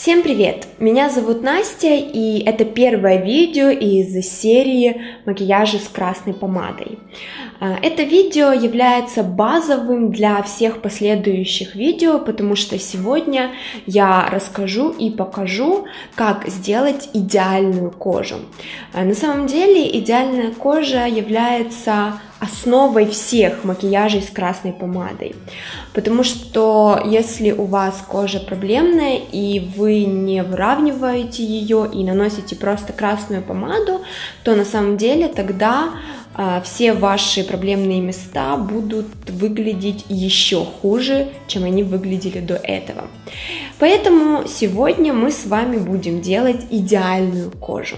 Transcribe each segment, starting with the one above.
Всем привет! Меня зовут Настя, и это первое видео из серии макияжа с красной помадой. А, это видео является базовым для всех последующих видео, потому что сегодня я расскажу и покажу, как сделать идеальную кожу. А, на самом деле идеальная кожа является основой всех макияжей с красной помадой. Потому что если у вас кожа проблемная и вы не выравниваете ее и наносите просто красную помаду, то на самом деле тогда а, все ваши проблемные места будут выглядеть еще хуже, чем они выглядели до этого. Поэтому сегодня мы с вами будем делать идеальную кожу.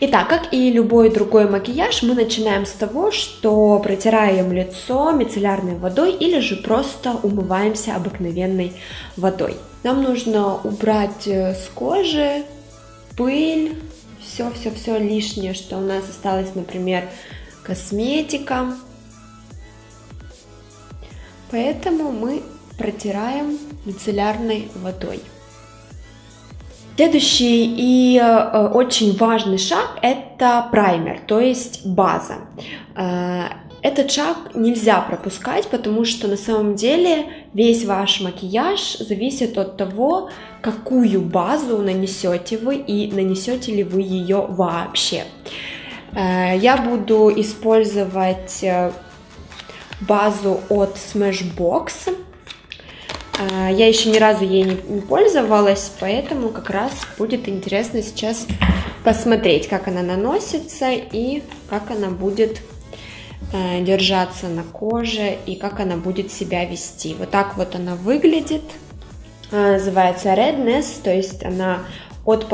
Итак, как и любой другой макияж, мы начинаем с того, что протираем лицо мицеллярной водой или же просто умываемся обыкновенной водой. Нам нужно убрать э, с кожи пыль, все-все-все лишнее, что у нас осталось, например, косметика. Поэтому мы протираем мицеллярной водой. Следующий и э, очень важный шаг – это праймер, то есть база. Э, этот шаг нельзя пропускать, потому что на самом деле весь ваш макияж зависит от того, какую базу нанесете вы и нанесете ли вы ее вообще. Э, я буду использовать базу от Smashbox. А, я еще ни разу ей не пользовалась, поэтому как раз будет интересно сейчас посмотреть, как она наносится и как она будет э, держаться на коже и как она будет себя вести. Вот так вот она выглядит. Называется Redness, то есть она от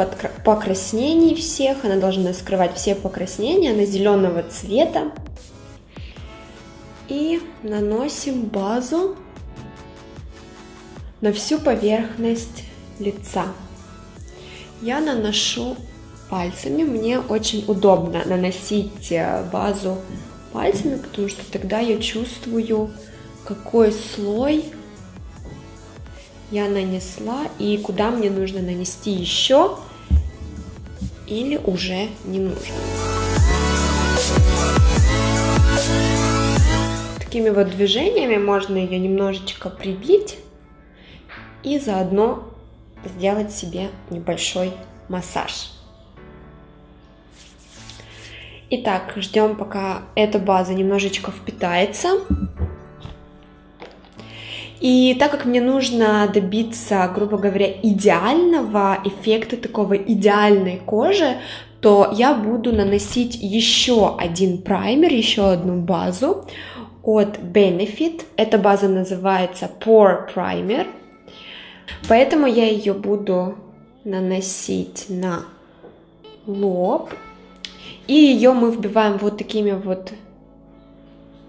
покраснений всех, она должна скрывать все покраснения, она зеленого цвета. И наносим базу на всю поверхность лица. Я наношу пальцами, мне очень удобно наносить э, базу пальцами, потому что тогда я чувствую, какой слой я нанесла и куда мне нужно нанести еще или уже не нужно. Такими вот движениями можно ее немножечко прибить и заодно сделать себе небольшой массаж. Итак, ждем, пока эта база немножечко впитается. И так как мне нужно добиться, грубо говоря, идеального эффекта такого идеальной кожи, то я буду наносить еще один праймер, еще одну базу от Benefit. Эта база называется Pore Primer. Поэтому я ее буду наносить на лоб. И ее мы вбиваем вот такими вот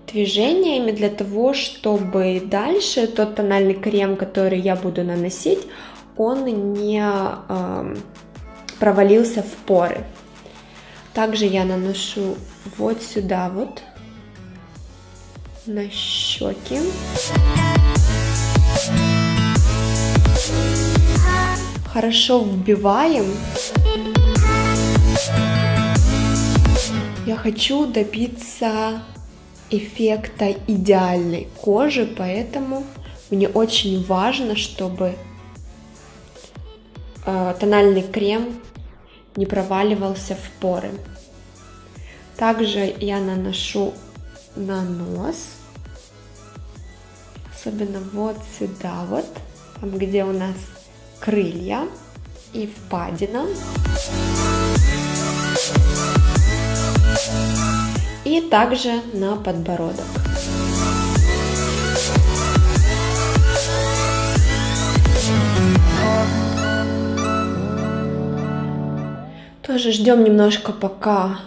движениями для того, чтобы дальше тот тональный крем, который я буду наносить, он не э, провалился в поры. Также я наношу вот сюда вот на щеки. Хорошо вбиваем. Я хочу добиться эффекта идеальной кожи, поэтому мне очень важно, чтобы э, тональный крем не проваливался в поры. Также я наношу на нос, особенно вот сюда вот, там где у нас крылья и впадина. И также на подбородок. Тоже ждем немножко, пока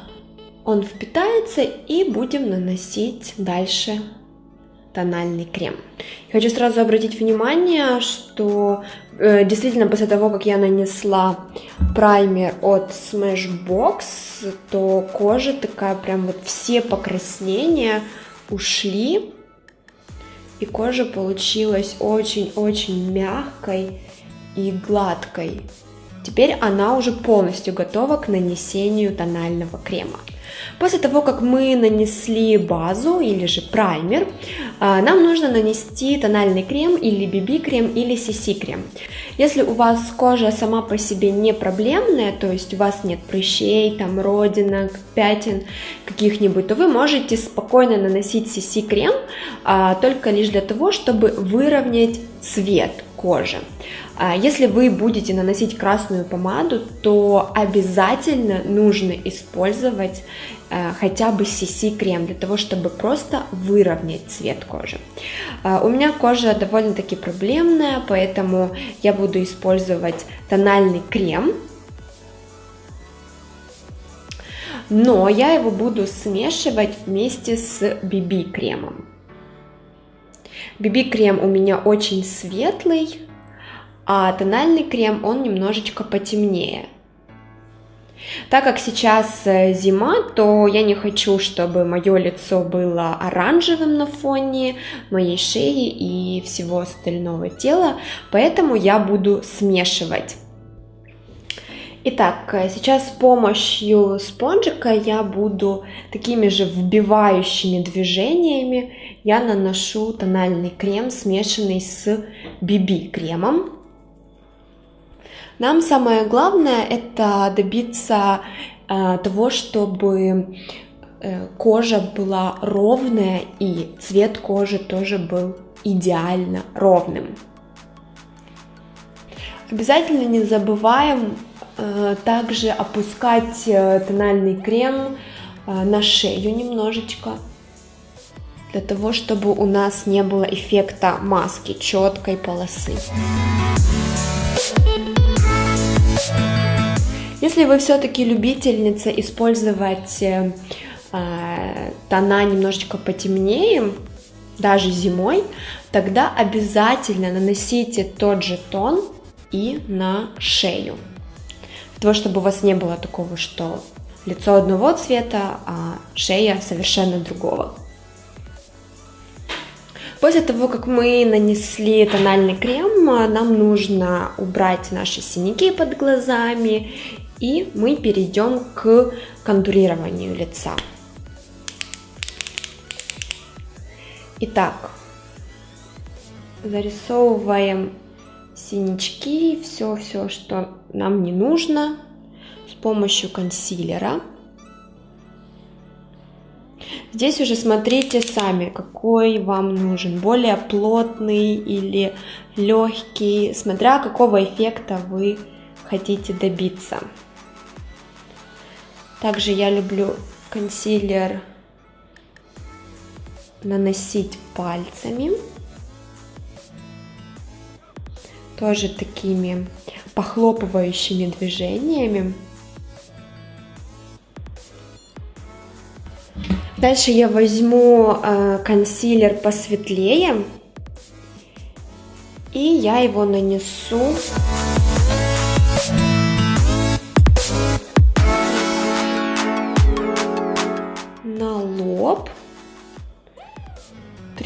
он впитается, и будем наносить дальше тональный крем. Хочу сразу обратить внимание, что э, действительно после того, как я нанесла праймер от Smashbox, то кожа такая прям вот все покраснения ушли. И кожа получилась очень-очень мягкой и гладкой. Теперь она уже полностью готова к нанесению тонального крема. После того, как мы нанесли базу или же праймер, а, нам нужно нанести тональный крем или BB-крем или CC-крем. Если у вас кожа сама по себе не проблемная, то есть у вас нет прыщей, там родинок, пятен каких-нибудь, то вы можете спокойно наносить CC-крем а, только лишь для того, чтобы выровнять цвет кожи. А, если вы будете наносить красную помаду, то обязательно нужно использовать э, хотя бы CC крем для того, чтобы просто выровнять цвет кожи. А, у меня кожа довольно-таки проблемная, поэтому я буду использовать тональный крем, но я его буду смешивать вместе с BB кремом. BB крем у меня очень светлый, а тональный крем он немножечко потемнее. Так как сейчас э, зима, то я не хочу, чтобы мое лицо было оранжевым на фоне моей шеи и всего остального тела, поэтому я буду смешивать. Итак, э, сейчас с помощью спонжика я буду такими же вбивающими движениями я наношу тональный крем, смешанный с BB кремом. Нам самое главное это добиться э, того, чтобы э, кожа была ровная и цвет кожи тоже был идеально ровным. Обязательно не забываем э, также опускать тональный крем на шею немножечко, для того, чтобы у нас не было эффекта маски, четкой полосы. Если вы все-таки любительница использовать э, э, тона немножечко потемнее, даже зимой, тогда обязательно наносите тот же тон и на шею. Для того, чтобы у вас не было такого, что лицо одного цвета, а шея совершенно другого. После того, как мы нанесли тональный крем, нам нужно убрать наши синяки под глазами и мы перейдем к контурированию лица. Итак, зарисовываем синячки, все-все, что нам не нужно с помощью консилера. Здесь уже смотрите сами, какой вам нужен, более плотный или легкий, смотря какого эффекта вы хотите добиться. Также я люблю консилер наносить пальцами. Тоже такими похлопывающими движениями. Дальше я возьму э, консилер посветлее и я его нанесу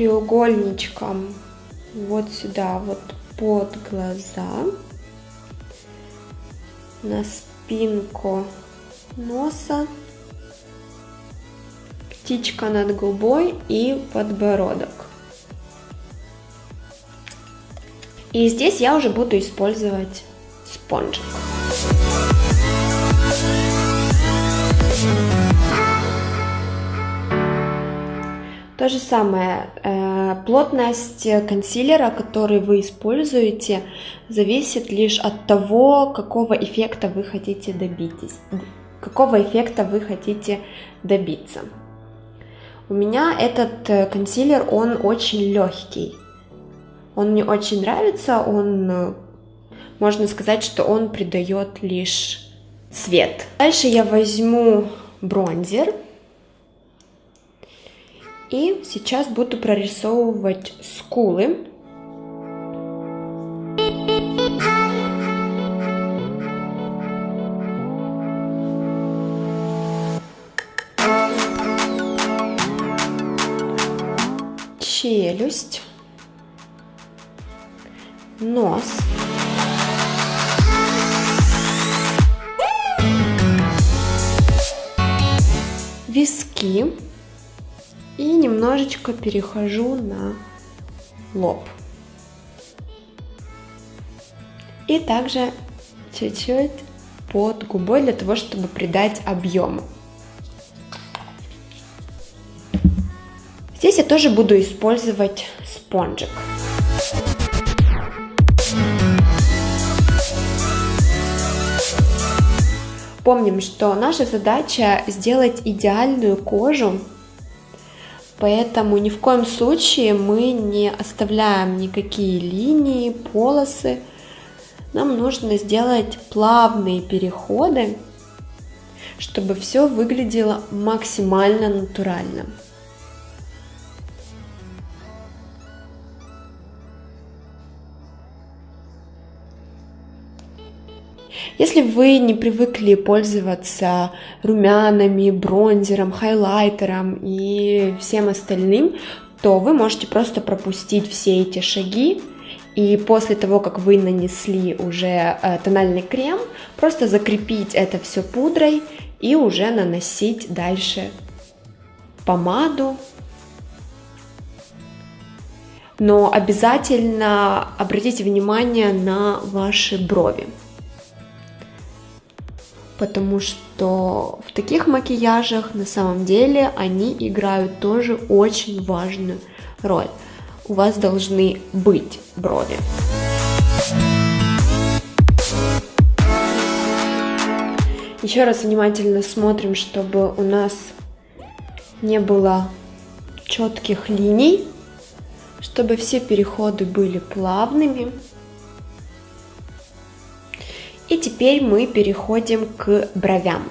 треугольничком вот сюда, вот под глаза, на спинку носа, птичка над губой и подбородок. И здесь я уже буду использовать спонжик. То же самое, э, плотность консилера, который вы используете, зависит лишь от того, какого эффекта вы хотите добиться. Какого эффекта вы хотите добиться. У меня этот э, консилер, он очень легкий. Он мне очень нравится, он, э, можно сказать, что он придает лишь цвет. Дальше я возьму бронзер. И сейчас буду прорисовывать скулы. Челюсть. Нос. Виски и немножечко перехожу на лоб. И также чуть-чуть под губой для того, чтобы придать объему. Здесь я тоже буду использовать спонжик. Помним, что наша задача сделать идеальную кожу, поэтому ни в коем случае мы не оставляем никакие линии, полосы. Нам нужно сделать плавные переходы, чтобы все выглядело максимально натурально. Если вы не привыкли пользоваться румянами, бронзером, хайлайтером и всем остальным, то вы можете просто пропустить все эти шаги и после того, как вы нанесли уже э, тональный крем, просто закрепить это все пудрой и уже наносить дальше помаду. Но обязательно обратите внимание на ваши брови потому что в таких макияжах на самом деле они играют тоже очень важную роль. У вас должны быть брови. Еще раз внимательно смотрим, чтобы у нас не было четких линий, чтобы все переходы были плавными. И теперь мы переходим к бровям.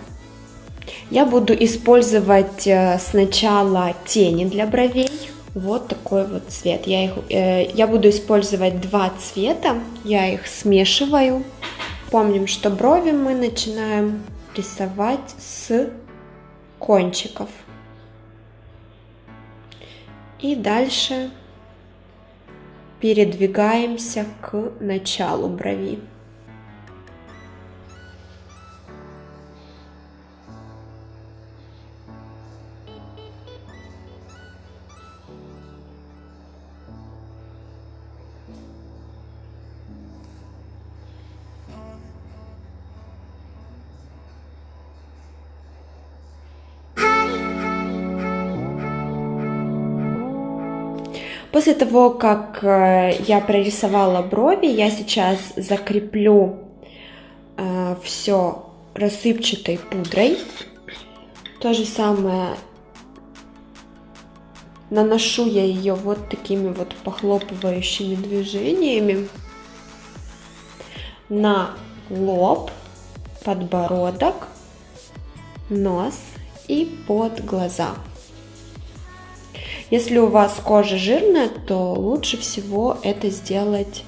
Я буду использовать э, сначала тени для бровей. Вот такой вот цвет. Я, их, э, я буду использовать два цвета. Я их смешиваю. Помним, что брови мы начинаем рисовать с кончиков. И дальше передвигаемся к началу брови. После того, как э, я прорисовала брови, я сейчас закреплю э, все рассыпчатой пудрой. То же самое наношу я ее вот такими вот похлопывающими движениями на лоб, подбородок, нос и под глаза. Если у вас кожа жирная, то лучше всего это сделать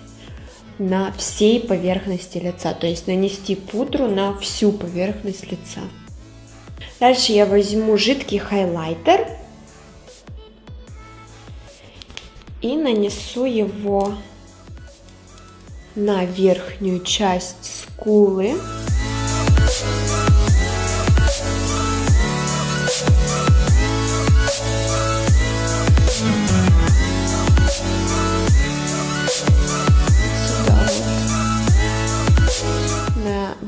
на всей поверхности лица, то есть нанести пудру на всю поверхность лица. Дальше я возьму жидкий хайлайтер и нанесу его на верхнюю часть скулы.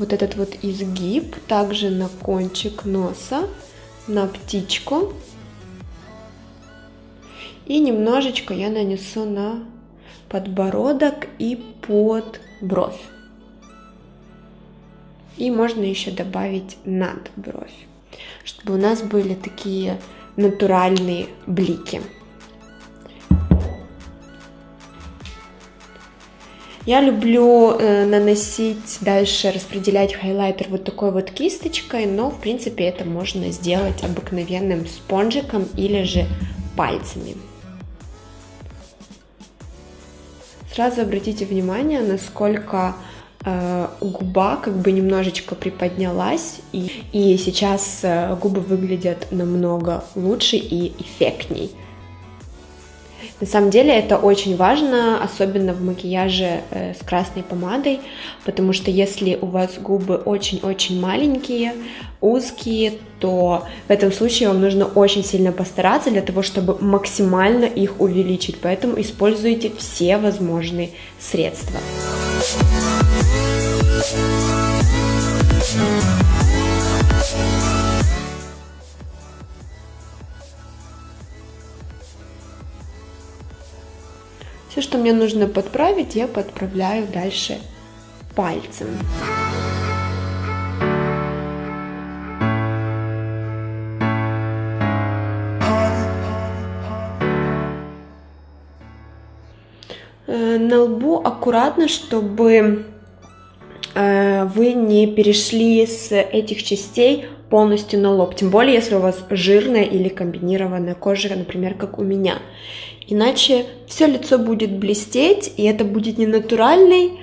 Вот этот вот изгиб, также на кончик носа, на птичку. И немножечко я нанесу на подбородок и под бровь. И можно еще добавить над бровь, чтобы у нас были такие натуральные блики. Я люблю э, наносить дальше, распределять хайлайтер вот такой вот кисточкой, но в принципе это можно сделать обыкновенным спонжиком или же пальцами. Сразу обратите внимание, насколько э, губа как бы немножечко приподнялась, и, и сейчас э, губы выглядят намного лучше и эффектней. На самом деле это очень важно, особенно в макияже э, с красной помадой, потому что если у вас губы очень-очень маленькие, узкие, то в этом случае вам нужно очень сильно постараться для того, чтобы максимально их увеличить, поэтому используйте все возможные средства. Все, что мне нужно подправить, я подправляю дальше пальцем. Э, на лбу аккуратно, чтобы э, вы не перешли с этих частей полностью на лоб, тем более если у вас жирная или комбинированная кожа, например, как у меня. Иначе все лицо будет блестеть, и это будет не натуральный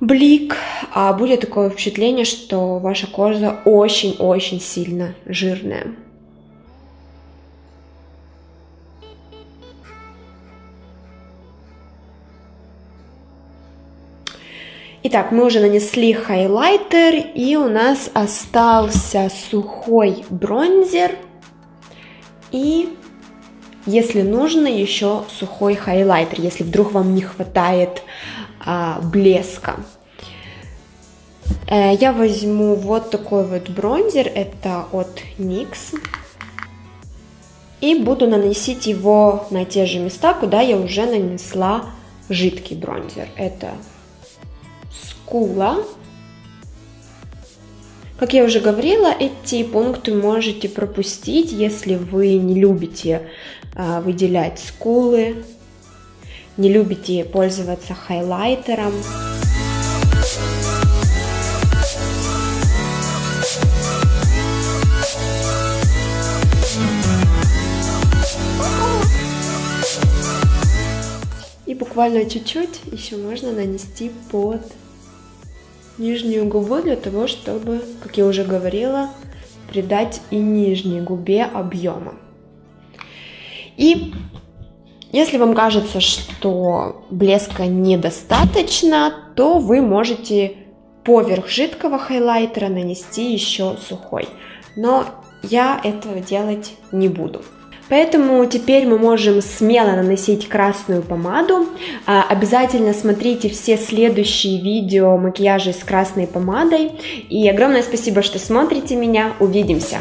блик, а будет такое впечатление, что ваша кожа очень-очень сильно жирная. Итак, мы уже нанесли хайлайтер, и у нас остался сухой бронзер и если нужно, еще сухой хайлайтер, если вдруг вам не хватает а, блеска. Э, я возьму вот такой вот бронзер, это от NYX. И буду наносить его на те же места, куда я уже нанесла жидкий бронзер. Это скула. Как я уже говорила, эти пункты можете пропустить, если вы не любите а, выделять скулы, не любите пользоваться хайлайтером. И буквально чуть-чуть еще можно нанести под нижнюю губу для того, чтобы, как я уже говорила, придать и нижней губе объема. И если вам кажется, что блеска недостаточно, то вы можете поверх жидкого хайлайтера нанести еще сухой. Но я этого делать не буду. Поэтому теперь мы можем смело наносить красную помаду. А, обязательно смотрите все следующие видео макияжа с красной помадой. И огромное спасибо, что смотрите меня. Увидимся!